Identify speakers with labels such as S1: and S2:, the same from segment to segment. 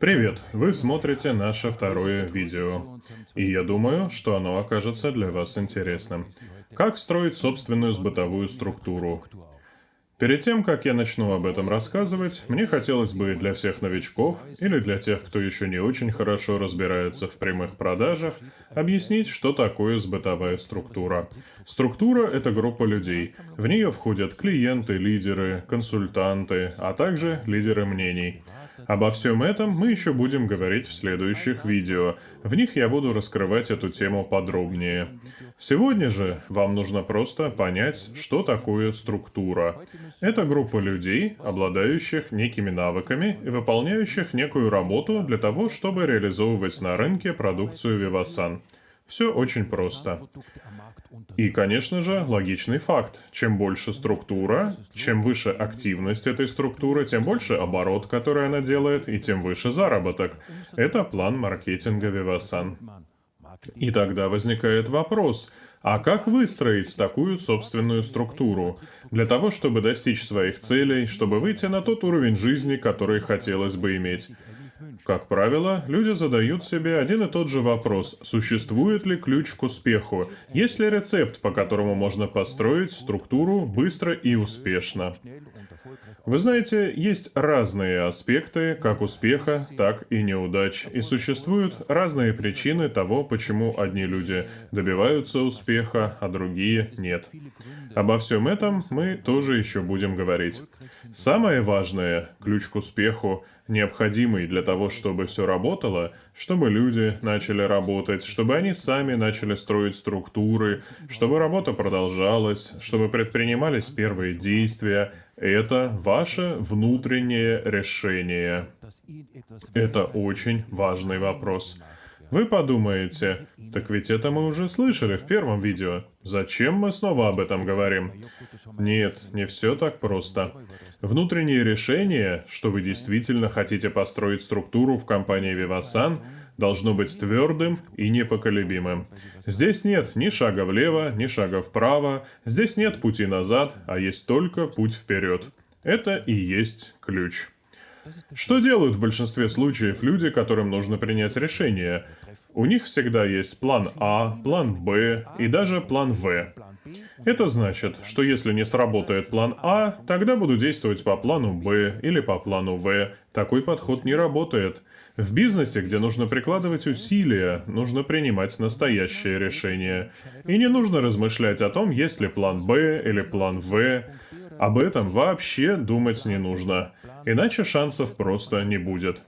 S1: Привет! Вы смотрите наше второе видео. И я думаю, что оно окажется для вас интересным. Как строить собственную сбытовую структуру? Перед тем, как я начну об этом рассказывать, мне хотелось бы для всех новичков или для тех, кто еще не очень хорошо разбирается в прямых продажах, объяснить, что такое сбытовая структура. Структура — это группа людей. В нее входят клиенты, лидеры, консультанты, а также лидеры мнений — Обо всем этом мы еще будем говорить в следующих видео. В них я буду раскрывать эту тему подробнее. Сегодня же вам нужно просто понять, что такое структура. Это группа людей, обладающих некими навыками и выполняющих некую работу для того, чтобы реализовывать на рынке продукцию Vivasan. Все очень просто. И, конечно же, логичный факт. Чем больше структура, чем выше активность этой структуры, тем больше оборот, который она делает, и тем выше заработок. Это план маркетинга Vivasan. И тогда возникает вопрос, а как выстроить такую собственную структуру? Для того, чтобы достичь своих целей, чтобы выйти на тот уровень жизни, который хотелось бы иметь. Как правило, люди задают себе один и тот же вопрос. Существует ли ключ к успеху? Есть ли рецепт, по которому можно построить структуру быстро и успешно? Вы знаете, есть разные аспекты как успеха, так и неудач. И существуют разные причины того, почему одни люди добиваются успеха, а другие нет. Обо всем этом мы тоже еще будем говорить. Самое важное, ключ к успеху, необходимый для того, чтобы все работало, чтобы люди начали работать, чтобы они сами начали строить структуры, чтобы работа продолжалась, чтобы предпринимались первые действия, это ваше внутреннее решение. Это очень важный вопрос. Вы подумаете, так ведь это мы уже слышали в первом видео. Зачем мы снова об этом говорим? Нет, не все так просто. Внутреннее решение, что вы действительно хотите построить структуру в компании Vivasan, должно быть твердым и непоколебимым. Здесь нет ни шага влево, ни шага вправо, здесь нет пути назад, а есть только путь вперед. Это и есть ключ. Что делают в большинстве случаев люди, которым нужно принять решение? У них всегда есть план А, план Б и даже план В. Это значит, что если не сработает план А, тогда буду действовать по плану Б или по плану В. Такой подход не работает. В бизнесе, где нужно прикладывать усилия, нужно принимать настоящее решение. И не нужно размышлять о том, есть ли план Б или план В. Об этом вообще думать не нужно, иначе шансов просто не будет.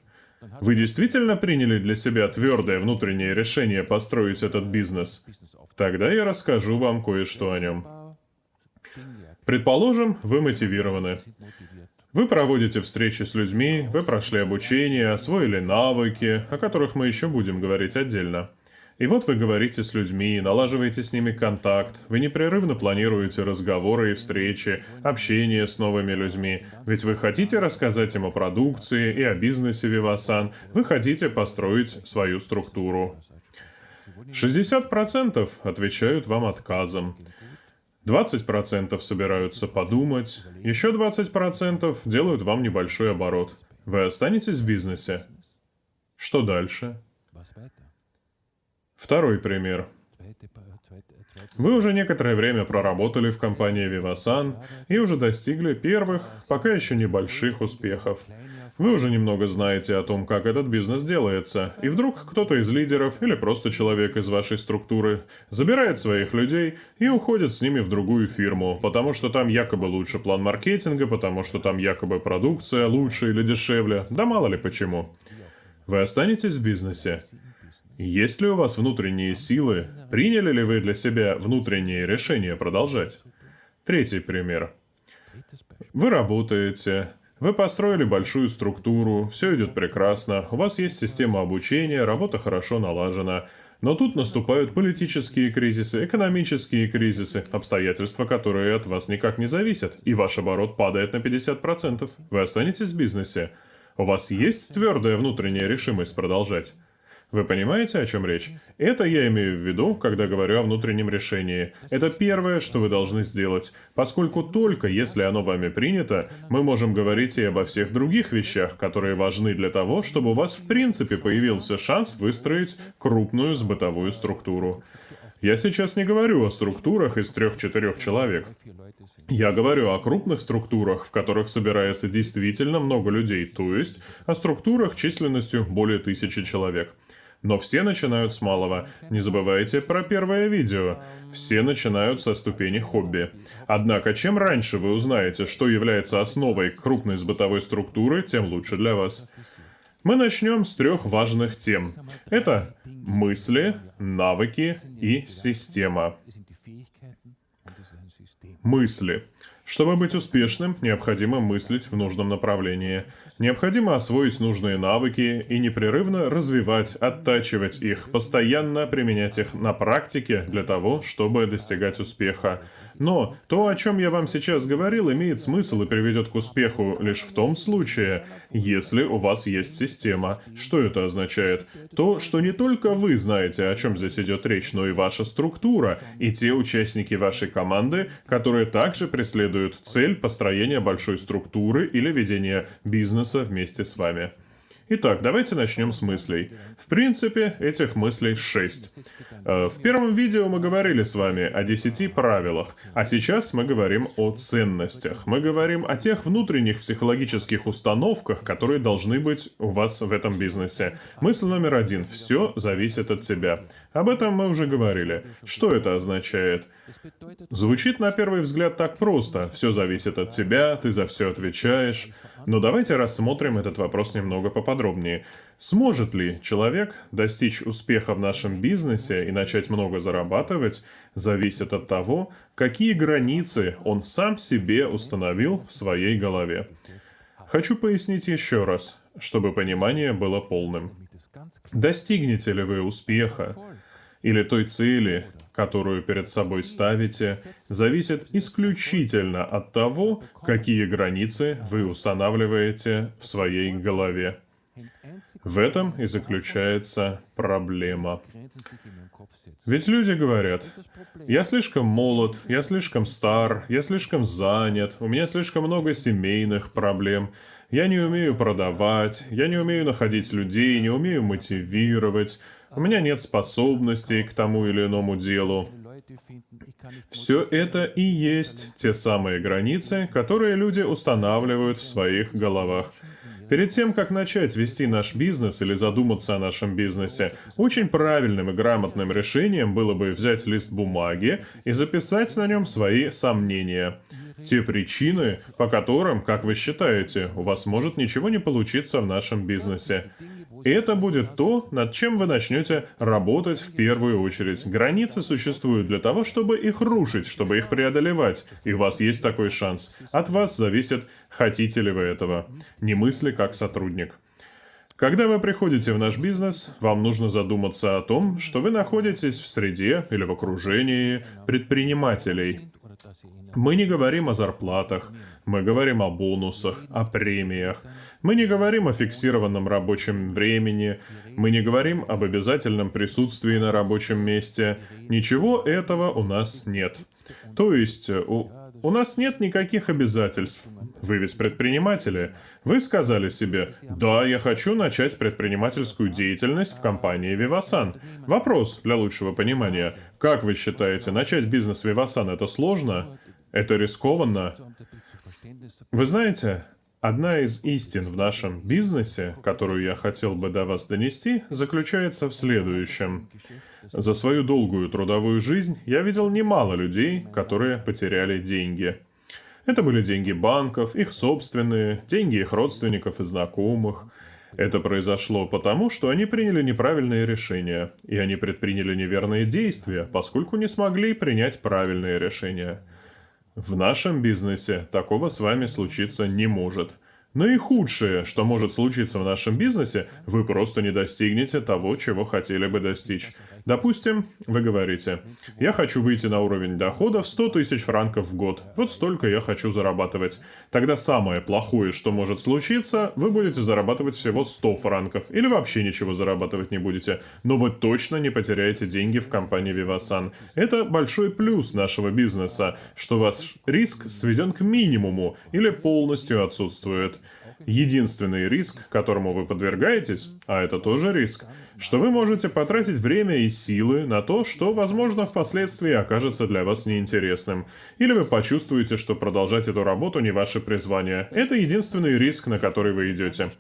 S1: Вы действительно приняли для себя твердое внутреннее решение построить этот бизнес? Тогда я расскажу вам кое-что о нем. Предположим, вы мотивированы. Вы проводите встречи с людьми, вы прошли обучение, освоили навыки, о которых мы еще будем говорить отдельно. И вот вы говорите с людьми, налаживаете с ними контакт, вы непрерывно планируете разговоры и встречи, общение с новыми людьми, ведь вы хотите рассказать им о продукции и о бизнесе Vivasan, вы хотите построить свою структуру. 60% отвечают вам отказом. 20% собираются подумать, еще 20% делают вам небольшой оборот. Вы останетесь в бизнесе. Что дальше? Второй пример. Вы уже некоторое время проработали в компании Vivasan и уже достигли первых, пока еще небольших успехов. Вы уже немного знаете о том, как этот бизнес делается, и вдруг кто-то из лидеров или просто человек из вашей структуры забирает своих людей и уходит с ними в другую фирму, потому что там якобы лучше план маркетинга, потому что там якобы продукция лучше или дешевле, да мало ли почему. Вы останетесь в бизнесе, есть ли у вас внутренние силы? Приняли ли вы для себя внутреннее решение продолжать? Третий пример. Вы работаете, вы построили большую структуру, все идет прекрасно, у вас есть система обучения, работа хорошо налажена. Но тут наступают политические кризисы, экономические кризисы, обстоятельства, которые от вас никак не зависят, и ваш оборот падает на 50%. Вы останетесь в бизнесе. У вас есть твердая внутренняя решимость продолжать? Вы понимаете, о чем речь? Это я имею в виду, когда говорю о внутреннем решении. Это первое, что вы должны сделать, поскольку только если оно вами принято, мы можем говорить и обо всех других вещах, которые важны для того, чтобы у вас в принципе появился шанс выстроить крупную сбытовую структуру. Я сейчас не говорю о структурах из трех-четырех человек. Я говорю о крупных структурах, в которых собирается действительно много людей, то есть о структурах численностью более тысячи человек. Но все начинают с малого. Не забывайте про первое видео. Все начинают со ступени хобби. Однако, чем раньше вы узнаете, что является основой крупной сбытовой структуры, тем лучше для вас. Мы начнем с трех важных тем. Это мысли, навыки и система. Мысли. Чтобы быть успешным, необходимо мыслить в нужном направлении. Необходимо освоить нужные навыки и непрерывно развивать, оттачивать их, постоянно применять их на практике для того, чтобы достигать успеха. Но то, о чем я вам сейчас говорил, имеет смысл и приведет к успеху лишь в том случае, если у вас есть система. Что это означает? То, что не только вы знаете, о чем здесь идет речь, но и ваша структура, и те участники вашей команды, которые также преследуют цель построения большой структуры или ведения бизнеса вместе с вами. Итак, давайте начнем с мыслей. В принципе, этих мыслей шесть. Э, в первом видео мы говорили с вами о десяти правилах, а сейчас мы говорим о ценностях. Мы говорим о тех внутренних психологических установках, которые должны быть у вас в этом бизнесе. Мысль номер один. Все зависит от тебя. Об этом мы уже говорили. Что это означает? Звучит на первый взгляд так просто. Все зависит от тебя, ты за все отвечаешь. Но давайте рассмотрим этот вопрос немного поподробнее. Сможет ли человек достичь успеха в нашем бизнесе и начать много зарабатывать, зависит от того, какие границы он сам себе установил в своей голове. Хочу пояснить еще раз, чтобы понимание было полным. Достигнете ли вы успеха или той цели, которую перед собой ставите, зависит исключительно от того, какие границы вы устанавливаете в своей голове. В этом и заключается проблема. Ведь люди говорят, я слишком молод, я слишком стар, я слишком занят, у меня слишком много семейных проблем, я не умею продавать, я не умею находить людей, не умею мотивировать, у меня нет способностей к тому или иному делу. Все это и есть те самые границы, которые люди устанавливают в своих головах. Перед тем, как начать вести наш бизнес или задуматься о нашем бизнесе, очень правильным и грамотным решением было бы взять лист бумаги и записать на нем свои сомнения. Те причины, по которым, как вы считаете, у вас может ничего не получиться в нашем бизнесе. И это будет то, над чем вы начнете работать в первую очередь. Границы существуют для того, чтобы их рушить, чтобы их преодолевать. И у вас есть такой шанс. От вас зависит, хотите ли вы этого. Не мысли как сотрудник. Когда вы приходите в наш бизнес, вам нужно задуматься о том, что вы находитесь в среде или в окружении предпринимателей. Мы не говорим о зарплатах, мы говорим о бонусах, о премиях. Мы не говорим о фиксированном рабочем времени, мы не говорим об обязательном присутствии на рабочем месте. Ничего этого у нас нет. То есть, у, у нас нет никаких обязательств. Вы ведь предприниматели. Вы сказали себе, да, я хочу начать предпринимательскую деятельность в компании Vivasan. Вопрос для лучшего понимания. Как вы считаете, начать бизнес Vivasan это сложно? Это рискованно. Вы знаете, одна из истин в нашем бизнесе, которую я хотел бы до вас донести, заключается в следующем. За свою долгую трудовую жизнь я видел немало людей, которые потеряли деньги. Это были деньги банков, их собственные, деньги их родственников и знакомых. Это произошло потому, что они приняли неправильные решения, и они предприняли неверные действия, поскольку не смогли принять правильные решения. В нашем бизнесе такого с вами случиться не может. Наихудшее, что может случиться в нашем бизнесе, вы просто не достигнете того, чего хотели бы достичь. Допустим, вы говорите, я хочу выйти на уровень дохода в 100 тысяч франков в год. Вот столько я хочу зарабатывать. Тогда самое плохое, что может случиться, вы будете зарабатывать всего 100 франков. Или вообще ничего зарабатывать не будете. Но вы точно не потеряете деньги в компании Vivasan. Это большой плюс нашего бизнеса, что ваш риск сведен к минимуму или полностью отсутствует. Единственный риск, которому вы подвергаетесь, а это тоже риск, что вы можете потратить время и силы на то, что, возможно, впоследствии окажется для вас неинтересным. Или вы почувствуете, что продолжать эту работу не ваше призвание. Это единственный риск, на который вы идете.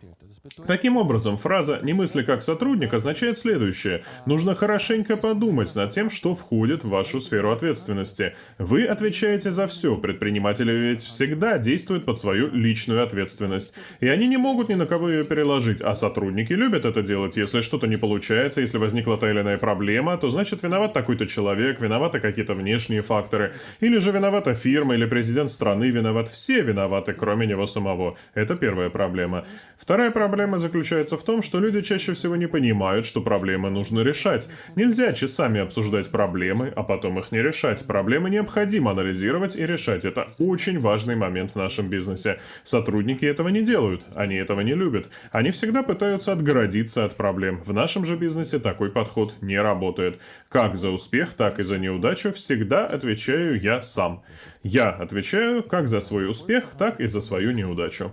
S1: Таким образом, фраза «не мысли как сотрудник» означает следующее. Нужно хорошенько подумать над тем, что входит в вашу сферу ответственности. Вы отвечаете за все. Предприниматели ведь всегда действуют под свою личную ответственность. И они не могут ни на кого ее переложить, а сотрудники любят это делать. Если что-то не получается, если возникла та или иная проблема, то значит виноват такой-то человек, виноваты какие-то внешние факторы. Или же виновата фирма или президент страны виноват. Все виноваты, кроме него самого. Это первая проблема. Вторая проблема проблема заключается в том, что люди чаще всего не понимают, что проблемы нужно решать. Нельзя часами обсуждать проблемы, а потом их не решать. Проблемы необходимо анализировать и решать. Это очень важный момент в нашем бизнесе. Сотрудники этого не делают, они этого не любят. Они всегда пытаются отгородиться от проблем. В нашем же бизнесе такой подход не работает. Как за успех, так и за неудачу всегда отвечаю я сам. Я отвечаю как за свой успех, так и за свою неудачу.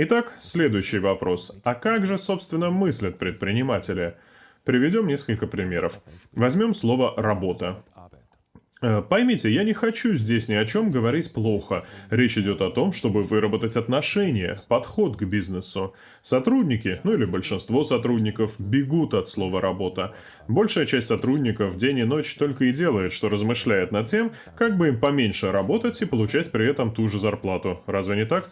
S1: Итак, следующий вопрос. А как же, собственно, мыслят предприниматели? Приведем несколько примеров. Возьмем слово «работа». Э, поймите, я не хочу здесь ни о чем говорить плохо. Речь идет о том, чтобы выработать отношения, подход к бизнесу. Сотрудники, ну или большинство сотрудников, бегут от слова «работа». Большая часть сотрудников день и ночь только и делает, что размышляет над тем, как бы им поменьше работать и получать при этом ту же зарплату. Разве не так?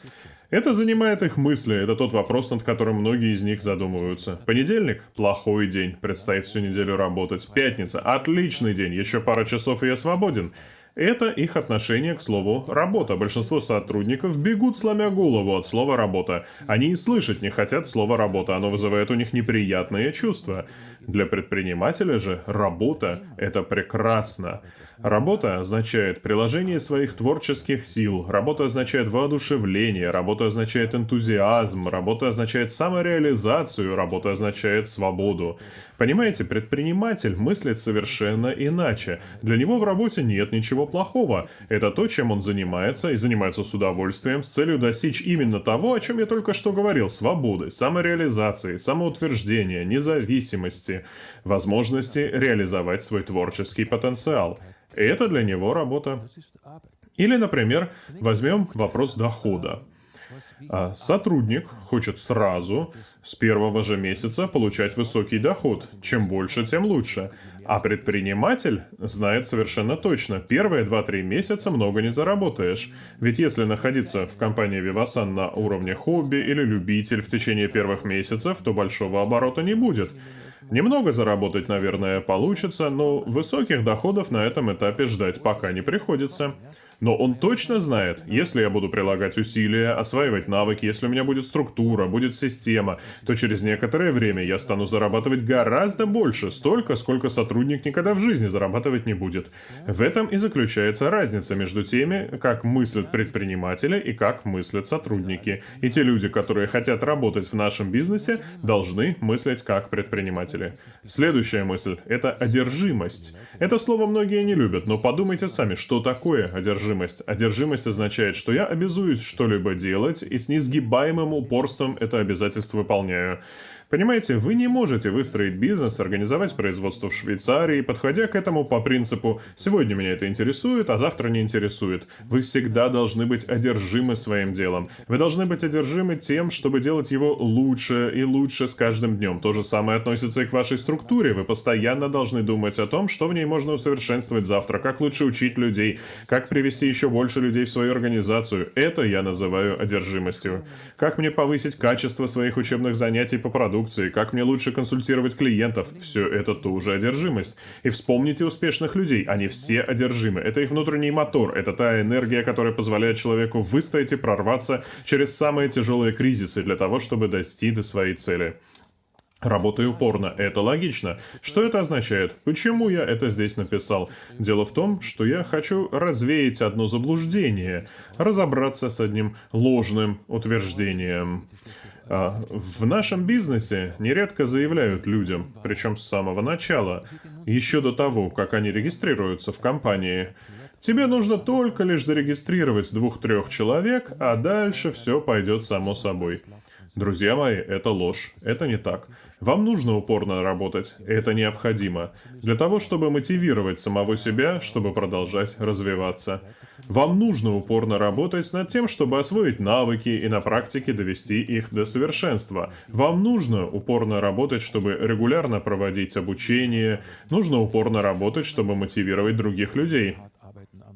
S1: Это занимает их мысли, это тот вопрос, над которым многие из них задумываются. Понедельник – плохой день, предстоит всю неделю работать. Пятница – отличный день, еще пара часов и я свободен. Это их отношение к слову «работа». Большинство сотрудников бегут, сломя голову от слова «работа». Они и слышать не хотят слова «работа», оно вызывает у них неприятные чувства. Для предпринимателя же работа – это прекрасно. Работа означает приложение своих творческих сил, работа означает воодушевление, работа означает энтузиазм, работа означает самореализацию, работа означает свободу. Понимаете, предприниматель мыслит совершенно иначе. Для него в работе нет ничего плохого. Это то, чем он занимается, и занимается с удовольствием, с целью достичь именно того, о чем я только что говорил, свободы, самореализации, самоутверждения, независимости, возможности реализовать свой творческий потенциал. И это для него работа. Или, например, возьмем вопрос дохода. А сотрудник хочет сразу, с первого же месяца, получать высокий доход. Чем больше, тем лучше. А предприниматель знает совершенно точно, первые 2-3 месяца много не заработаешь. Ведь если находиться в компании Vivasan на уровне хобби или любитель в течение первых месяцев, то большого оборота не будет. Немного заработать, наверное, получится, но высоких доходов на этом этапе ждать пока не приходится. Но он точно знает, если я буду прилагать усилия, осваивать навыки, если у меня будет структура, будет система, то через некоторое время я стану зарабатывать гораздо больше, столько, сколько сотрудник никогда в жизни зарабатывать не будет. В этом и заключается разница между теми, как мыслят предприниматели и как мыслят сотрудники. И те люди, которые хотят работать в нашем бизнесе, должны мыслить как предприниматели. Следующая мысль – это одержимость. Это слово многие не любят, но подумайте сами, что такое одержимость одержимость. Означает, что я обязуюсь что-либо делать, и с несгибаемым упорством это обязательство выполняю. Понимаете, вы не можете выстроить бизнес, организовать производство в Швейцарии, подходя к этому по принципу «сегодня меня это интересует, а завтра не интересует». Вы всегда должны быть одержимы своим делом. Вы должны быть одержимы тем, чтобы делать его лучше и лучше с каждым днем. То же самое относится и к вашей структуре. Вы постоянно должны думать о том, что в ней можно усовершенствовать завтра, как лучше учить людей, как привести еще больше людей в свою организацию. Это я называю одержимостью. Как мне повысить качество своих учебных занятий по продукту, продукции, как мне лучше консультировать клиентов. Все это тоже одержимость. И вспомните успешных людей, они все одержимы. Это их внутренний мотор, это та энергия, которая позволяет человеку выстоять и прорваться через самые тяжелые кризисы для того, чтобы дойти до своей цели. Работаю упорно. Это логично. Что это означает? Почему я это здесь написал? Дело в том, что я хочу развеять одно заблуждение, разобраться с одним ложным утверждением. А, в нашем бизнесе нередко заявляют людям, причем с самого начала, еще до того, как они регистрируются в компании, Тебе нужно только лишь зарегистрировать двух-трех человек, а дальше все пойдет само собой. Друзья мои, это ложь. Это не так. Вам нужно упорно работать. Это необходимо. Для того, чтобы мотивировать самого себя, чтобы продолжать развиваться. Вам нужно упорно работать над тем, чтобы освоить навыки и на практике довести их до совершенства. Вам нужно упорно работать, чтобы регулярно проводить обучение. Нужно упорно работать, чтобы мотивировать других людей.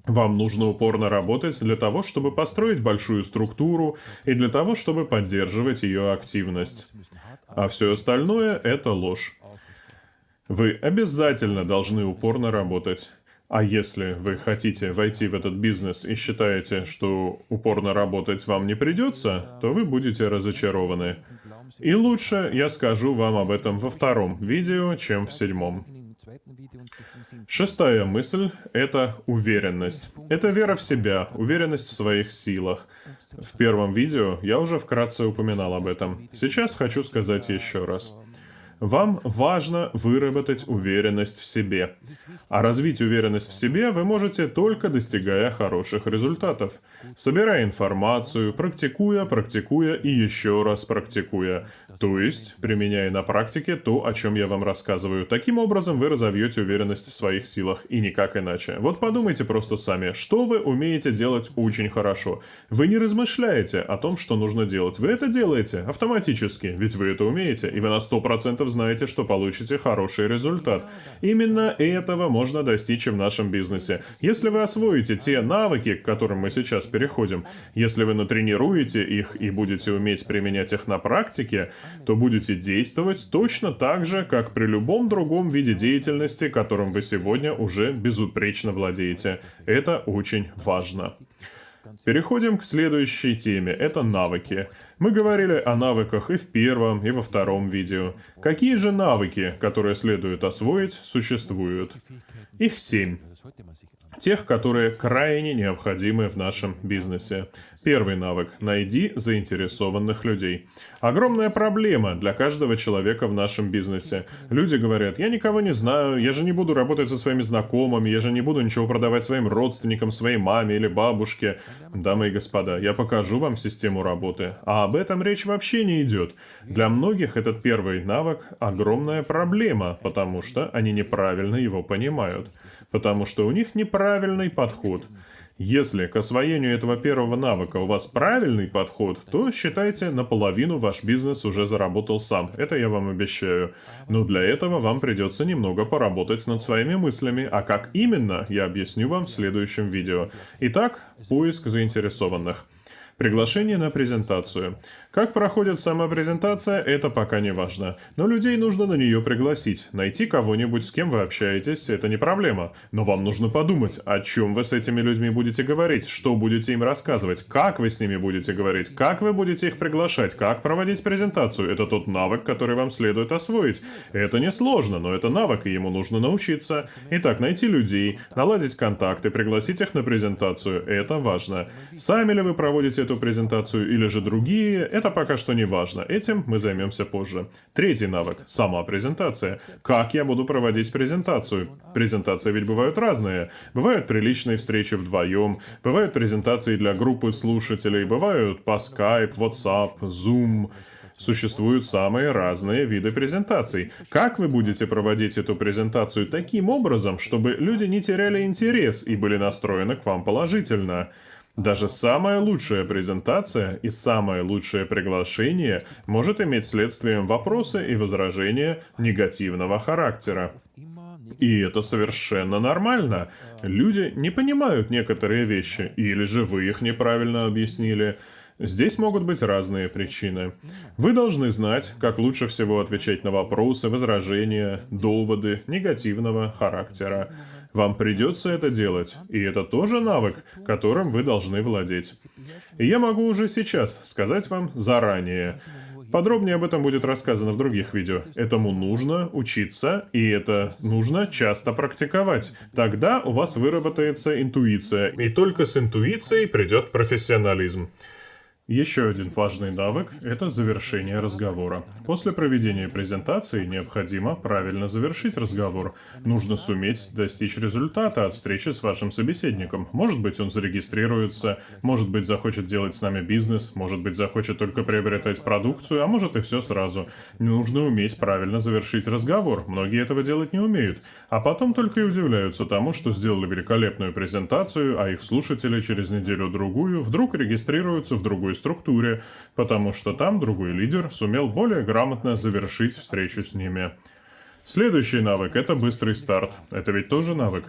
S1: Вам нужно упорно работать для того, чтобы построить большую структуру и для того, чтобы поддерживать ее активность. А все остальное — это ложь. Вы обязательно должны упорно работать. А если вы хотите войти в этот бизнес и считаете, что упорно работать вам не придется, то вы будете разочарованы. И лучше я скажу вам об этом во втором видео, чем в седьмом. Шестая мысль — это уверенность. Это вера в себя, уверенность в своих силах. В первом видео я уже вкратце упоминал об этом. Сейчас хочу сказать еще раз. Вам важно выработать уверенность в себе. А развить уверенность в себе вы можете только достигая хороших результатов. Собирая информацию, практикуя, практикуя и еще раз практикуя. То есть, применяя на практике то, о чем я вам рассказываю. Таким образом, вы разовьете уверенность в своих силах, и никак иначе. Вот подумайте просто сами, что вы умеете делать очень хорошо. Вы не размышляете о том, что нужно делать. Вы это делаете автоматически, ведь вы это умеете, и вы на 100% знаете, что получите хороший результат. Именно этого можно достичь в нашем бизнесе. Если вы освоите те навыки, к которым мы сейчас переходим, если вы натренируете их и будете уметь применять их на практике, то будете действовать точно так же, как при любом другом виде деятельности, которым вы сегодня уже безупречно владеете. Это очень важно. Переходим к следующей теме. Это навыки. Мы говорили о навыках и в первом, и во втором видео. Какие же навыки, которые следует освоить, существуют? Их семь. Тех, которые крайне необходимы в нашем бизнесе. Первый навык – найди заинтересованных людей. Огромная проблема для каждого человека в нашем бизнесе. Люди говорят, я никого не знаю, я же не буду работать со своими знакомыми, я же не буду ничего продавать своим родственникам, своей маме или бабушке. Дамы и господа, я покажу вам систему работы. А об этом речь вообще не идет. Для многих этот первый навык – огромная проблема, потому что они неправильно его понимают. Потому что у них неправильный подход. Если к освоению этого первого навыка у вас правильный подход, то считайте, наполовину ваш бизнес уже заработал сам. Это я вам обещаю. Но для этого вам придется немного поработать над своими мыслями, а как именно, я объясню вам в следующем видео. Итак, поиск заинтересованных. Приглашение на презентацию. Как проходит сама презентация, это пока не важно. Но людей нужно на нее пригласить. Найти кого-нибудь, с кем вы общаетесь, это не проблема. Но вам нужно подумать, о чем вы с этими людьми будете говорить, что будете им рассказывать, как вы с ними будете говорить, как вы будете их приглашать, как проводить презентацию. Это тот навык, который вам следует освоить. Это не сложно, но это навык, и ему нужно научиться. Итак, найти людей, наладить контакты, пригласить их на презентацию. Это важно. Сами ли вы проводите эту презентацию или же другие, это пока что не важно. Этим мы займемся позже. Третий навык – сама презентация. Как я буду проводить презентацию? Презентации ведь бывают разные. Бывают приличные встречи вдвоем, бывают презентации для группы слушателей, бывают по Skype, WhatsApp, Zoom. Существуют самые разные виды презентаций. Как вы будете проводить эту презентацию таким образом, чтобы люди не теряли интерес и были настроены к вам положительно? Даже самая лучшая презентация и самое лучшее приглашение может иметь следствием вопросы и возражения негативного характера. И это совершенно нормально. Люди не понимают некоторые вещи, или же вы их неправильно объяснили. Здесь могут быть разные причины. Вы должны знать, как лучше всего отвечать на вопросы, возражения, доводы негативного характера. Вам придется это делать, и это тоже навык, которым вы должны владеть. И я могу уже сейчас сказать вам заранее, Подробнее об этом будет рассказано в других видео. Этому нужно учиться, и это нужно часто практиковать. Тогда у вас выработается интуиция, и только с интуицией придет профессионализм. Еще один важный навык – это завершение разговора. После проведения презентации необходимо правильно завершить разговор. Нужно суметь достичь результата от встречи с вашим собеседником. Может быть, он зарегистрируется, может быть, захочет делать с нами бизнес, может быть, захочет только приобретать продукцию, а может и все сразу. Нужно уметь правильно завершить разговор. Многие этого делать не умеют. А потом только и удивляются тому, что сделали великолепную презентацию, а их слушатели через неделю-другую вдруг регистрируются в другой структуре, потому что там другой лидер сумел более грамотно завершить встречу с ними. Следующий навык – это быстрый старт. Это ведь тоже навык.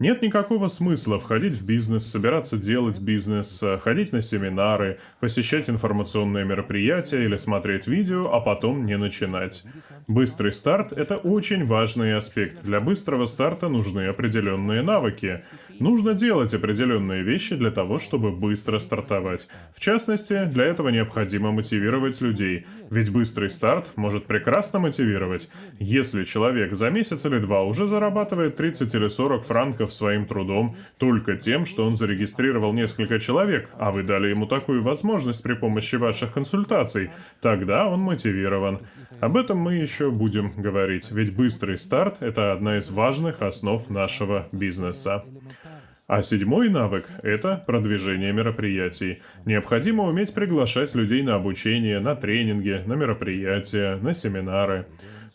S1: Нет никакого смысла входить в бизнес, собираться делать бизнес, ходить на семинары, посещать информационные мероприятия или смотреть видео, а потом не начинать. Быстрый старт – это очень важный аспект. Для быстрого старта нужны определенные навыки. Нужно делать определенные вещи для того, чтобы быстро стартовать. В частности, для этого необходимо мотивировать людей. Ведь быстрый старт может прекрасно мотивировать. Если человек за месяц или два уже зарабатывает 30 или 40 франков своим трудом только тем, что он зарегистрировал несколько человек, а вы дали ему такую возможность при помощи ваших консультаций, тогда он мотивирован. Об этом мы еще будем говорить, ведь быстрый старт – это одна из важных основ нашего бизнеса. А седьмой навык – это продвижение мероприятий. Необходимо уметь приглашать людей на обучение, на тренинги, на мероприятия, на семинары.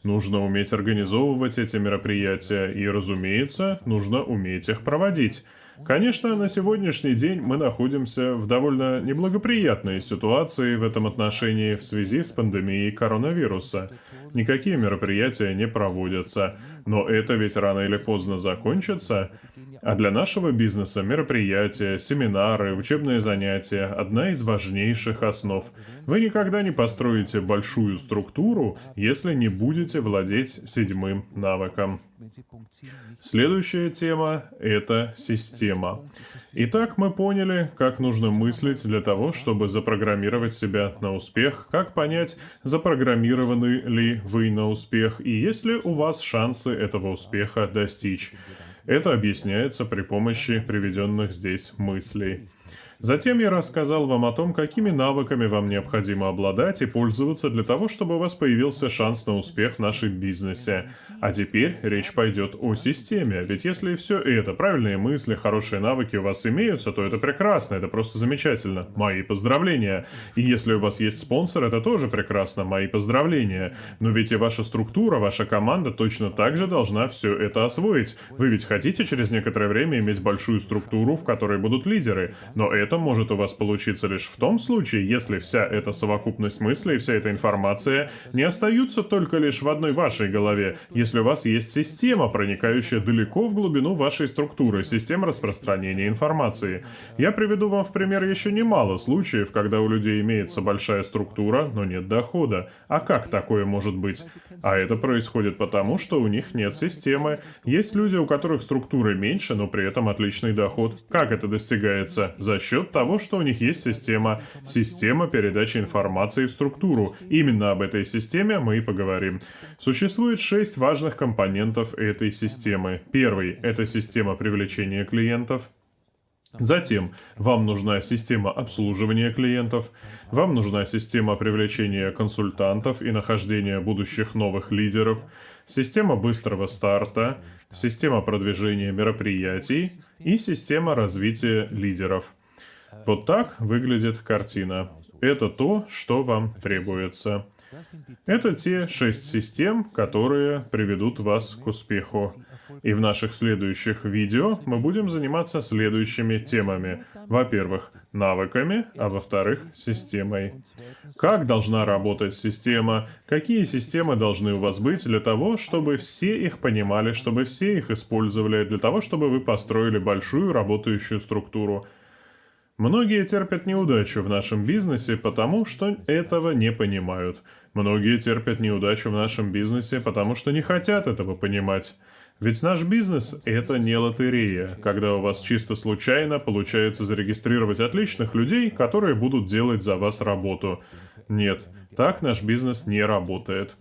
S1: Нужно уметь организовывать эти мероприятия и, разумеется, нужно уметь их проводить. Конечно, на сегодняшний день мы находимся в довольно неблагоприятной ситуации в этом отношении в связи с пандемией коронавируса. Никакие мероприятия не проводятся, но это ведь рано или поздно закончится. А для нашего бизнеса мероприятия, семинары, учебные занятия – одна из важнейших основ. Вы никогда не построите большую структуру, если не будете владеть седьмым навыком. Следующая тема – это система. Итак, мы поняли, как нужно мыслить для того, чтобы запрограммировать себя на успех, как понять, запрограммированы ли вы на успех и есть ли у вас шансы этого успеха достичь. Это объясняется при помощи приведенных здесь мыслей. Затем я рассказал вам о том, какими навыками вам необходимо обладать и пользоваться для того, чтобы у вас появился шанс на успех в нашем бизнесе. А теперь речь пойдет о системе, ведь если все это, правильные мысли, хорошие навыки у вас имеются, то это прекрасно, это просто замечательно. Мои поздравления. И если у вас есть спонсор, это тоже прекрасно, мои поздравления. Но ведь и ваша структура, ваша команда точно так же должна все это освоить. Вы ведь хотите через некоторое время иметь большую структуру, в которой будут лидеры, но это это может у вас получиться лишь в том случае, если вся эта совокупность мыслей, вся эта информация не остаются только лишь в одной вашей голове, если у вас есть система, проникающая далеко в глубину вашей структуры, система распространения информации. Я приведу вам в пример еще немало случаев, когда у людей имеется большая структура, но нет дохода. А как такое может быть? А это происходит потому, что у них нет системы. Есть люди, у которых структуры меньше, но при этом отличный доход. Как это достигается? За счет счет того, что у них есть система, система передачи информации в структуру. Именно об этой системе мы и поговорим. Существует шесть важных компонентов этой системы. Первый – это система привлечения клиентов. Затем вам нужна система обслуживания клиентов, вам нужна система привлечения консультантов и нахождения будущих новых лидеров, система быстрого старта, система продвижения мероприятий и система развития лидеров – вот так выглядит картина. Это то, что вам требуется. Это те шесть систем, которые приведут вас к успеху. И в наших следующих видео мы будем заниматься следующими темами. Во-первых, навыками, а во-вторых, системой. Как должна работать система, какие системы должны у вас быть для того, чтобы все их понимали, чтобы все их использовали, для того, чтобы вы построили большую работающую структуру. Многие терпят неудачу в нашем бизнесе, потому что этого не понимают. Многие терпят неудачу в нашем бизнесе, потому что не хотят этого понимать. Ведь наш бизнес – это не лотерея, когда у вас чисто случайно получается зарегистрировать отличных людей, которые будут делать за вас работу. Нет, так наш бизнес не работает.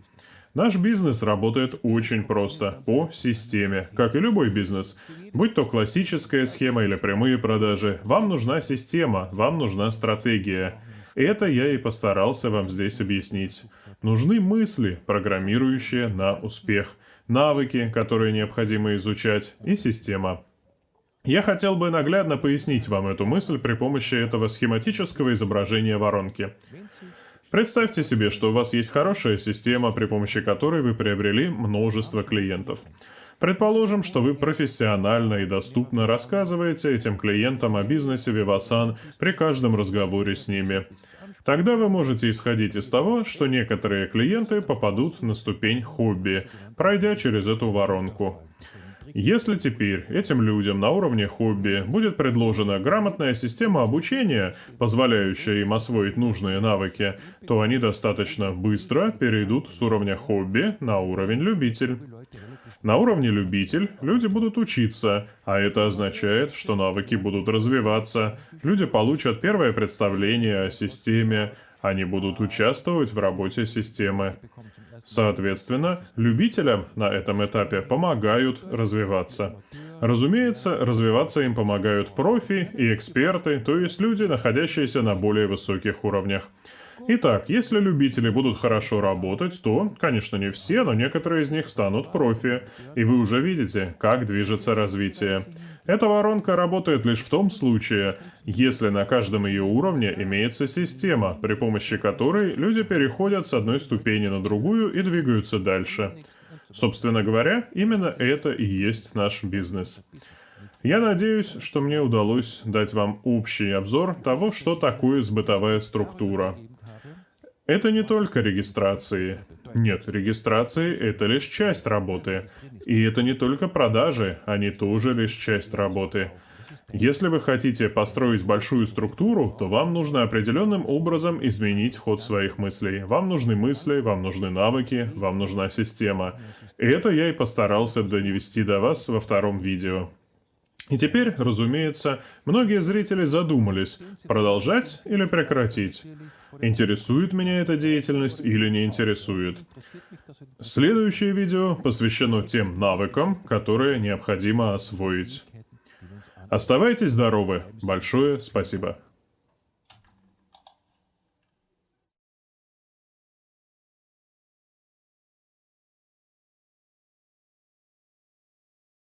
S1: Наш бизнес работает очень просто, по системе, как и любой бизнес. Будь то классическая схема или прямые продажи, вам нужна система, вам нужна стратегия. Это я и постарался вам здесь объяснить. Нужны мысли, программирующие на успех, навыки, которые необходимо изучать, и система. Я хотел бы наглядно пояснить вам эту мысль при помощи этого схематического изображения воронки. Представьте себе, что у вас есть хорошая система, при помощи которой вы приобрели множество клиентов. Предположим, что вы профессионально и доступно рассказываете этим клиентам о бизнесе Vivasan при каждом разговоре с ними. Тогда вы можете исходить из того, что некоторые клиенты попадут на ступень хобби, пройдя через эту воронку. Если теперь этим людям на уровне хобби будет предложена грамотная система обучения, позволяющая им освоить нужные навыки, то они достаточно быстро перейдут с уровня хобби на уровень любитель. На уровне любитель люди будут учиться, а это означает, что навыки будут развиваться, люди получат первое представление о системе, они будут участвовать в работе системы. Соответственно, любителям на этом этапе помогают развиваться. Разумеется, развиваться им помогают профи и эксперты, то есть люди, находящиеся на более высоких уровнях. Итак, если любители будут хорошо работать, то, конечно, не все, но некоторые из них станут профи. И вы уже видите, как движется развитие. Эта воронка работает лишь в том случае, если на каждом ее уровне имеется система, при помощи которой люди переходят с одной ступени на другую и двигаются дальше. Собственно говоря, именно это и есть наш бизнес. Я надеюсь, что мне удалось дать вам общий обзор того, что такое сбытовая структура. Это не только регистрации. Нет, регистрации — это лишь часть работы. И это не только продажи, они тоже лишь часть работы. Если вы хотите построить большую структуру, то вам нужно определенным образом изменить ход своих мыслей. Вам нужны мысли, вам нужны навыки, вам нужна система. И это я и постарался донести до вас во втором видео. И теперь, разумеется, многие зрители задумались, продолжать или прекратить. Интересует меня эта деятельность или не интересует. Следующее видео посвящено тем навыкам, которые необходимо освоить. Оставайтесь здоровы. Большое спасибо.